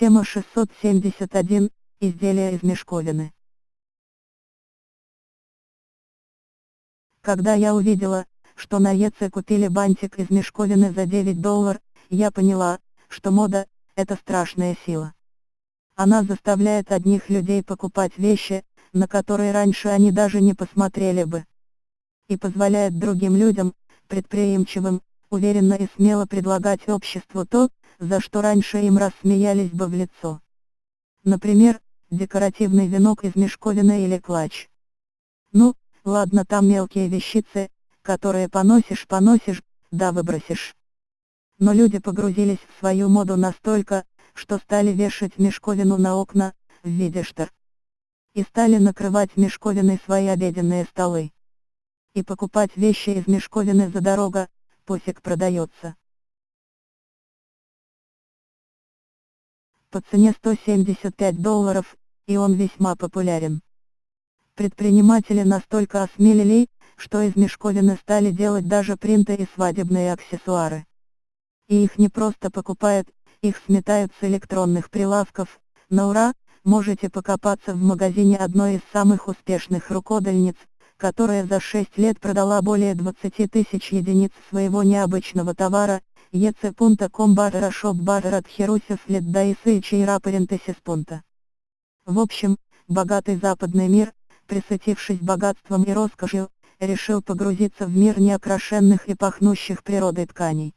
Тема 671. Изделия из мешковины. Когда я увидела, что на ЕЦ купили бантик из мешковины за 9 долларов, я поняла, что мода – это страшная сила. Она заставляет одних людей покупать вещи, на которые раньше они даже не посмотрели бы. И позволяет другим людям, предприимчивым, уверенно и смело предлагать обществу то, за что раньше им рассмеялись бы в лицо. Например, декоративный венок из мешковины или клатч. Ну, ладно там мелкие вещицы, которые поносишь-поносишь, да выбросишь. Но люди погрузились в свою моду настолько, что стали вешать мешковину на окна, в виде штор. И стали накрывать мешковиной свои обеденные столы. И покупать вещи из мешковины за дорого, пусик продается. По цене 175 долларов, и он весьма популярен. Предприниматели настолько осмелели, что из мешковины стали делать даже принты и свадебные аксессуары. И их не просто покупают, их сметают с электронных прилавков, на ура, можете покопаться в магазине одной из самых успешных рукодельниц, которая за 6 лет продала более 20 тысяч единиц своего необычного товара, ec.com barra shop barra лет даисы и чейра пунта. В общем, богатый западный мир, присытившись богатством и роскошью, решил погрузиться в мир неокрашенных и пахнущих природой тканей.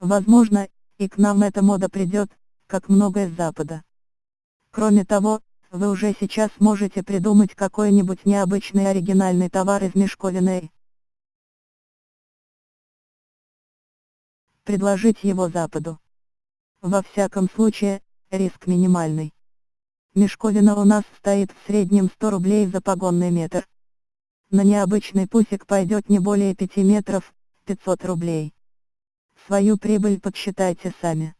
Возможно, и к нам эта мода придет, как многое с Запада. Кроме того, вы уже сейчас можете придумать какой-нибудь необычный оригинальный товар из мешковины. Предложить его Западу. Во всяком случае, риск минимальный. Мешковина у нас стоит в среднем 100 рублей за погонный метр. На необычный пусик пойдет не более 5 метров, 500 рублей. Свою прибыль подсчитайте сами.